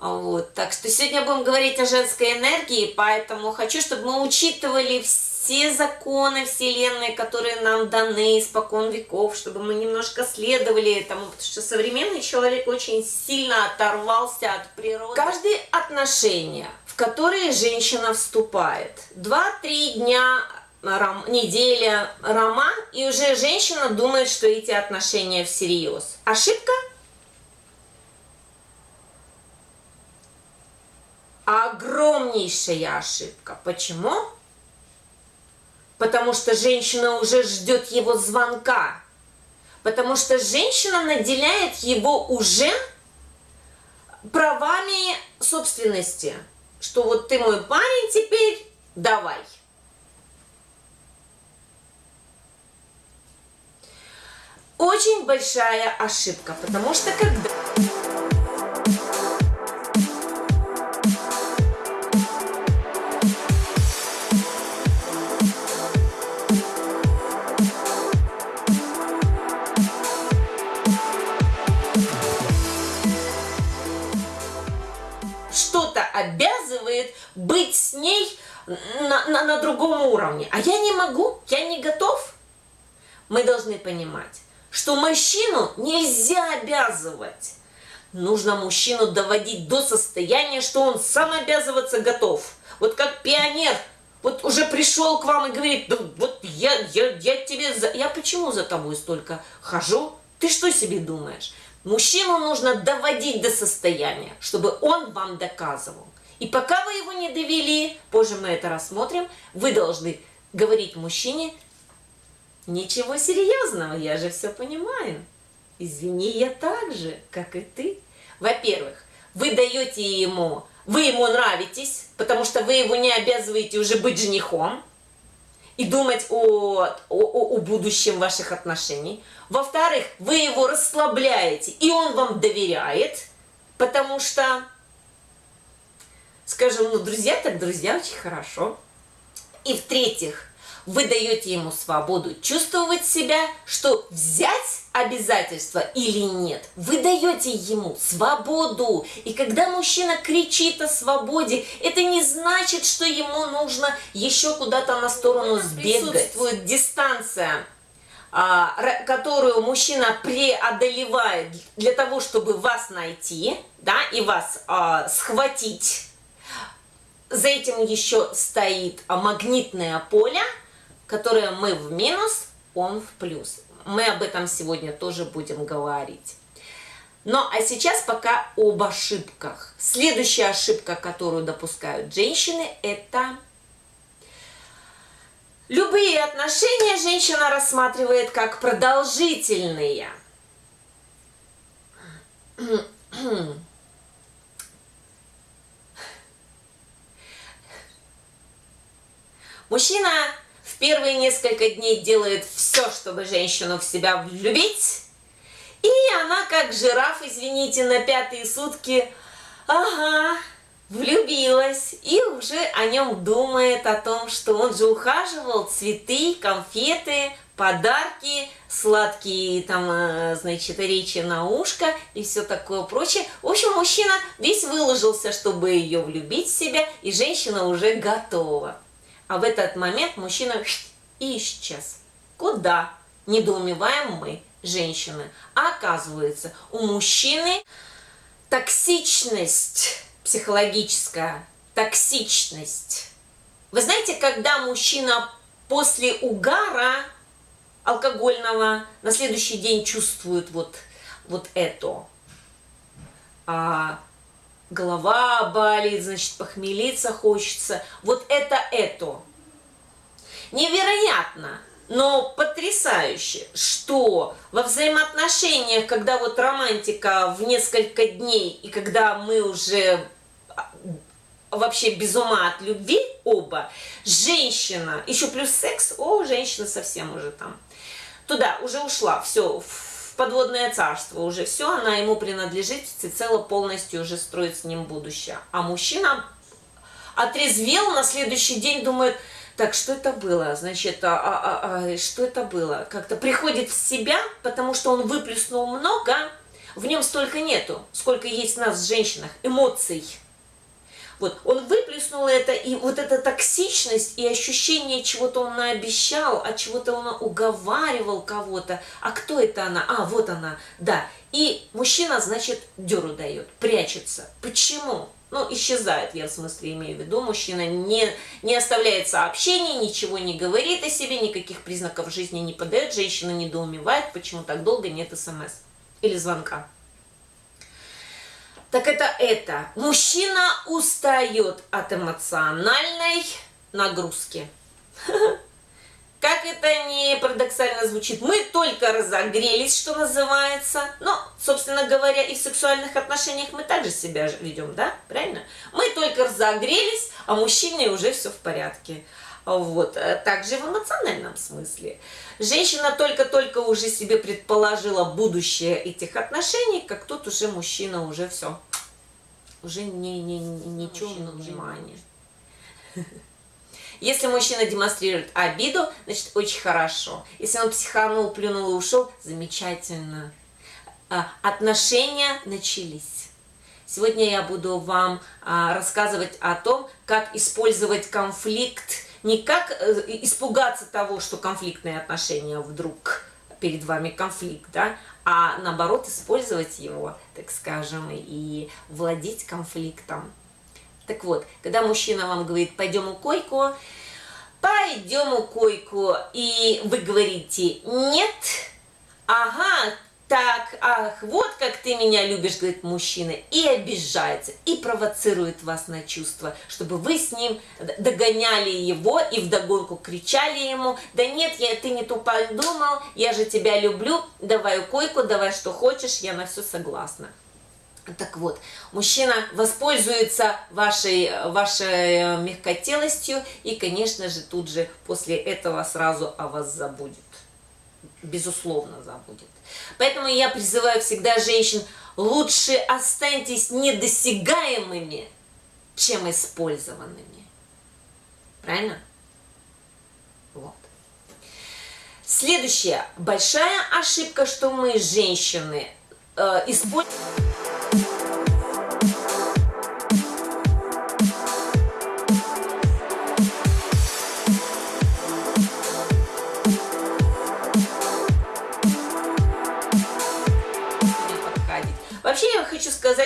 А вот. Так что сегодня будем говорить о женской энергии, поэтому хочу, чтобы мы учитывали все законы Вселенной, которые нам даны испокон веков, чтобы мы немножко следовали этому, потому что современный человек очень сильно оторвался от природы. Каждое отношение, в которое женщина вступает, 2-3 дня ром, неделя, роман, и уже женщина думает, что эти отношения всерьез. Ошибка? огромнейшая ошибка. Почему? Потому что женщина уже ждет его звонка. Потому что женщина наделяет его уже правами собственности. Что вот ты мой парень теперь, давай. Очень большая ошибка, потому что когда... обязывает быть с ней на, на, на другом уровне. А я не могу, я не готов. Мы должны понимать, что мужчину нельзя обязывать. Нужно мужчину доводить до состояния, что он сам обязываться готов. Вот как пионер, вот уже пришел к вам и говорит, да вот я, я, я тебе, за... я почему за тобой столько хожу? Ты что себе думаешь? Мужчину нужно доводить до состояния, чтобы он вам доказывал. И пока вы его не довели, позже мы это рассмотрим, вы должны говорить мужчине, ничего серьезного, я же все понимаю. Извини, я так же, как и ты. Во-первых, вы даете ему, вы ему нравитесь, потому что вы его не обязываете уже быть женихом и думать о, о, о будущем ваших отношений. Во-вторых, вы его расслабляете, и он вам доверяет, потому что скажем, ну, друзья так друзья, очень хорошо. И в-третьих, вы даете ему свободу чувствовать себя, что взять обязательства или нет. Вы даете ему свободу. И когда мужчина кричит о свободе, это не значит, что ему нужно еще куда-то на сторону сбегать. Присутствует дистанция а, которую мужчина преодолевает для того, чтобы вас найти, да, и вас а, схватить, за этим еще стоит магнитное поле, которое мы в минус, он в плюс. Мы об этом сегодня тоже будем говорить. Ну, а сейчас пока об ошибках. Следующая ошибка, которую допускают женщины, это любые отношения женщина рассматривает как продолжительные. Мужчина первые несколько дней делает все, чтобы женщину в себя влюбить. И она, как жираф, извините, на пятые сутки, ага, влюбилась. И уже о нем думает, о том, что он же ухаживал, цветы, конфеты, подарки, сладкие там, э, значит, речи на ушко и все такое прочее. В общем, мужчина весь выложился, чтобы ее влюбить в себя, и женщина уже готова. А в этот момент мужчина и исчез. Куда? Недоумеваем мы, женщины. А оказывается, у мужчины токсичность психологическая, токсичность. Вы знаете, когда мужчина после угара алкогольного на следующий день чувствует вот, вот это, а, голова болит, значит, похмелиться хочется. Вот это это. Невероятно, но потрясающе, что во взаимоотношениях, когда вот романтика в несколько дней, и когда мы уже а, вообще без ума от любви оба, женщина, еще плюс секс, о, женщина совсем уже там, туда уже ушла, все, подводное царство уже все, она ему принадлежит, всецело полностью уже строит с ним будущее. А мужчина отрезвел на следующий день, думает, Так, что это было? Значит, а, а, а, а, что это было? Как-то приходит в себя, потому что он выплеснул много, в нем столько нету, сколько есть в нас, женщинах, эмоций. Вот, он выплеснул это, и вот эта токсичность и ощущение чего-то он наобещал, а чего-то он уговаривал кого-то. А кто это она? А, вот она, да. И мужчина, значит, деру дает, прячется. Почему? Ну, исчезает, я в смысле имею в виду, мужчина не, не оставляет сообщений, ничего не говорит о себе, никаких признаков жизни не подает, женщина недоумевает, почему так долго нет смс или звонка. Так это это. Мужчина устает от эмоциональной нагрузки. Как это не парадоксально звучит, мы только разогрелись, что называется. Но, собственно говоря, и в сексуальных отношениях мы также себя ведем, да? Правильно? Мы только разогрелись, а мужчине уже все в порядке. Вот. Э, также в эмоциональном смысле. Женщина только-только уже себе предположила будущее этих отношений, как тут уже мужчина уже все. Уже не, не, ничего внимания. Если мужчина демонстрирует обиду, значит очень хорошо. Если он психанул, плюнул и ушел, замечательно. А, отношения начались. Сегодня я буду вам а, рассказывать о том, как использовать конфликт, не как э, испугаться того, что конфликтные отношения вдруг перед вами конфликт, да, а наоборот использовать его, так скажем, и владеть конфликтом. Так вот, когда мужчина вам говорит, пойдем у койку, пойдем у койку, и вы говорите, нет, ага, так, ах, вот как ты меня любишь, говорит мужчина, и обижается, и провоцирует вас на чувства, чтобы вы с ним догоняли его и вдогонку кричали ему, да нет, я, ты не тупо думал, я же тебя люблю, давай койку, давай что хочешь, я на все согласна. Так вот, мужчина воспользуется вашей, вашей мягкотелостью и, конечно же, тут же после этого сразу о вас забудет. Безусловно забудет. Поэтому я призываю всегда женщин, лучше останьтесь недосягаемыми, чем использованными. Правильно? Вот. Следующая большая ошибка, что мы, женщины, э, используем...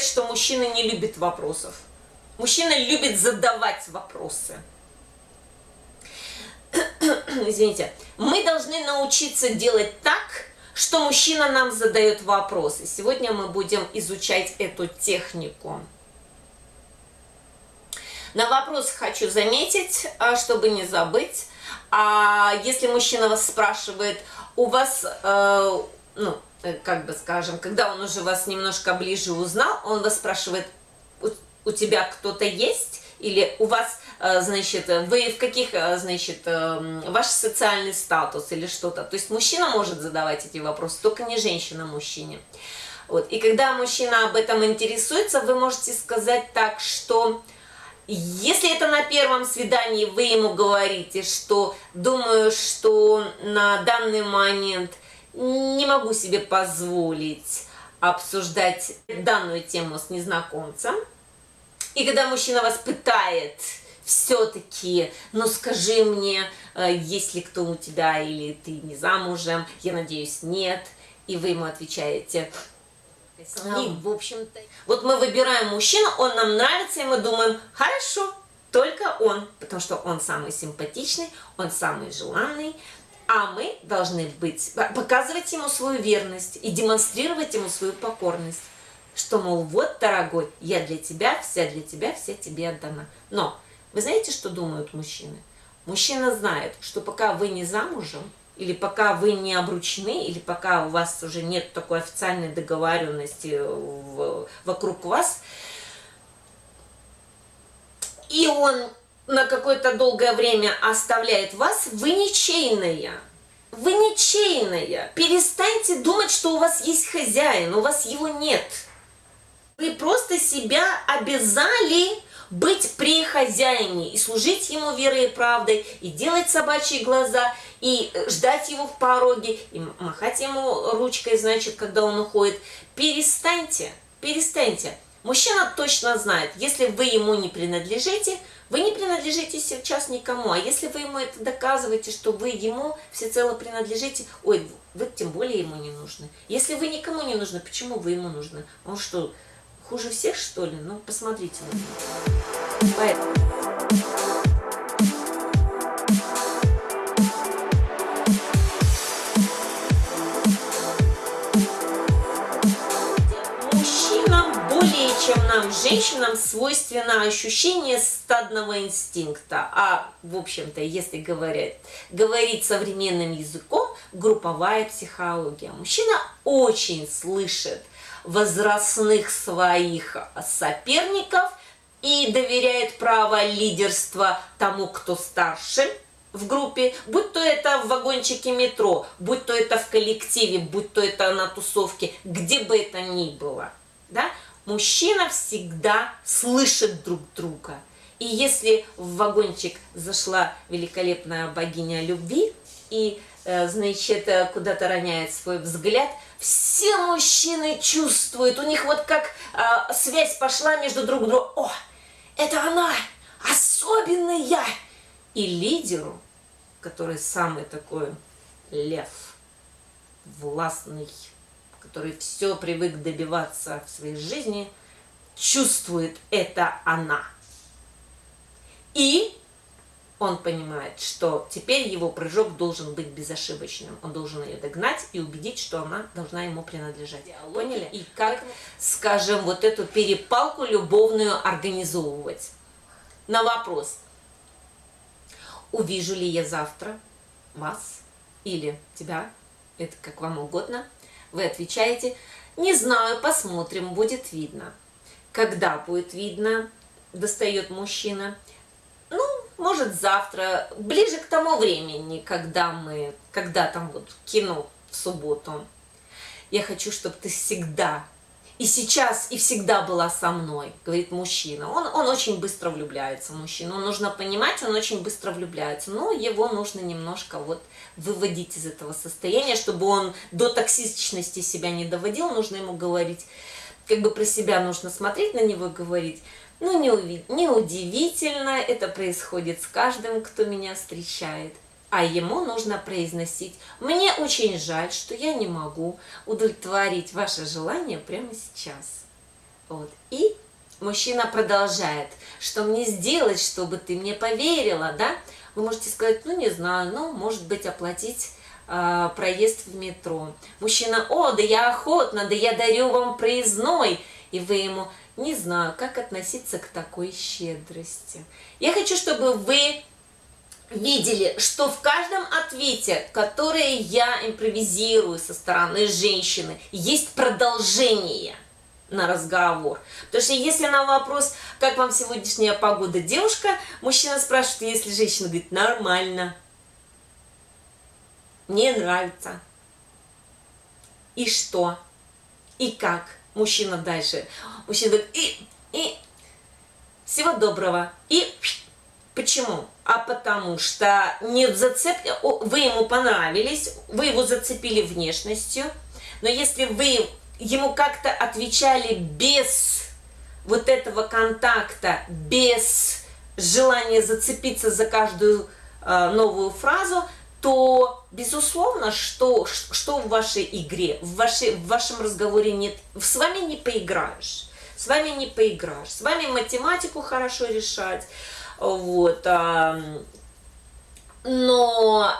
сказать, что мужчина не любит вопросов. Мужчина любит задавать вопросы. Извините. Мы должны научиться делать так, что мужчина нам задает вопросы. Сегодня мы будем изучать эту технику. На вопрос хочу заметить, а, чтобы не забыть. А если мужчина вас спрашивает, у вас, э, ну, как бы скажем, когда он уже вас немножко ближе узнал, он вас спрашивает, у, у тебя кто-то есть? Или у вас, э, значит, вы в каких, э, значит, ваш социальный статус или что-то. То есть мужчина может задавать эти вопросы, только не женщина мужчине. Вот. И когда мужчина об этом интересуется, вы можете сказать так, что если это на первом свидании вы ему говорите, что думаю, что на данный момент не могу себе позволить обсуждать данную тему с незнакомцем. И когда мужчина вас пытает все-таки, ну скажи мне, э, есть ли кто у тебя или ты не замужем, я надеюсь, нет. И вы ему отвечаете, и, в общем-то, вот мы выбираем мужчину, он нам нравится, и мы думаем, хорошо, только он, потому что он самый симпатичный, он самый желанный, а мы должны быть, показывать ему свою верность и демонстрировать ему свою покорность. Что, мол, вот, дорогой, я для тебя, вся для тебя, вся тебе отдана. Но вы знаете, что думают мужчины? Мужчина знает, что пока вы не замужем, или пока вы не обручены, или пока у вас уже нет такой официальной договоренности в, вокруг вас, и он на какое-то долгое время оставляет вас, вы ничейная. Вы ничейная. Перестаньте думать, что у вас есть хозяин, у вас его нет. Вы просто себя обязали быть при хозяине и служить ему верой и правдой, и делать собачьи глаза, и ждать его в пороге, и махать ему ручкой, значит, когда он уходит. Перестаньте, перестаньте. Мужчина точно знает, если вы ему не принадлежите, вы не принадлежите сейчас никому. А если вы ему это доказываете, что вы ему всецело принадлежите, ой, вы тем более ему не нужны. Если вы никому не нужны, почему вы ему нужны? Он что, хуже всех, что ли? Ну, посмотрите Поэтому... нам, женщинам, свойственно ощущение стадного инстинкта. А, в общем-то, если говорить, говорить современным языком, групповая психология. Мужчина очень слышит возрастных своих соперников и доверяет право лидерства тому, кто старше в группе, будь то это в вагончике метро, будь то это в коллективе, будь то это на тусовке, где бы это ни было. Да? Мужчина всегда слышит друг друга. И если в вагончик зашла великолепная богиня любви и, э, значит, э, куда-то роняет свой взгляд, все мужчины чувствуют, у них вот как э, связь пошла между друг другом. О, это она, особенная. И лидеру, который самый такой лев, властный, который все привык добиваться в своей жизни, чувствует это она. И он понимает, что теперь его прыжок должен быть безошибочным. Он должен ее догнать и убедить, что она должна ему принадлежать. Поняли? И как, скажем, вот эту перепалку любовную организовывать. На вопрос, увижу ли я завтра вас или тебя, это как вам угодно, вы отвечаете, не знаю, посмотрим, будет видно. Когда будет видно, достает мужчина. Ну, может завтра, ближе к тому времени, когда мы, когда там вот кино в субботу. Я хочу, чтобы ты всегда и сейчас, и всегда была со мной, говорит мужчина. Он, он очень быстро влюбляется в мужчину. Нужно понимать, он очень быстро влюбляется. Но его нужно немножко вот выводить из этого состояния, чтобы он до токсичности себя не доводил. Нужно ему говорить, как бы про себя нужно смотреть на него и говорить. Ну, неудивительно, это происходит с каждым, кто меня встречает а ему нужно произносить «Мне очень жаль, что я не могу удовлетворить ваше желание прямо сейчас». Вот. И мужчина продолжает, что мне сделать, чтобы ты мне поверила, да? Вы можете сказать, ну не знаю, ну может быть оплатить э, проезд в метро. Мужчина, о, да я охотно, да я дарю вам проездной. И вы ему, не знаю, как относиться к такой щедрости. Я хочу, чтобы вы видели, что в каждом ответе, который я импровизирую со стороны женщины, есть продолжение на разговор. Потому что если на вопрос, как вам сегодняшняя погода, девушка, мужчина спрашивает, если женщина говорит, нормально, мне нравится. И что? И как? Мужчина дальше. Мужчина говорит, и, и, всего доброго. И Почему? А потому что нет зацепки, вы ему понравились, вы его зацепили внешностью, но если вы ему как-то отвечали без вот этого контакта, без желания зацепиться за каждую э, новую фразу, то, безусловно, что, что в вашей игре, в, вашей, в вашем разговоре нет, с вами не поиграешь, с вами не поиграешь, с вами математику хорошо решать, вот. Но,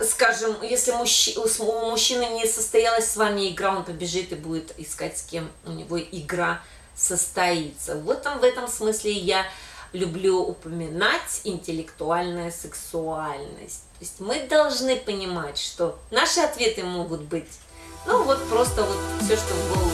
э, скажем, если мужчи, у мужчины не состоялась с вами игра, он побежит и будет искать, с кем у него игра состоится. Вот там, в этом смысле я люблю упоминать интеллектуальная сексуальность. То есть мы должны понимать, что наши ответы могут быть, ну вот просто вот все, что в голову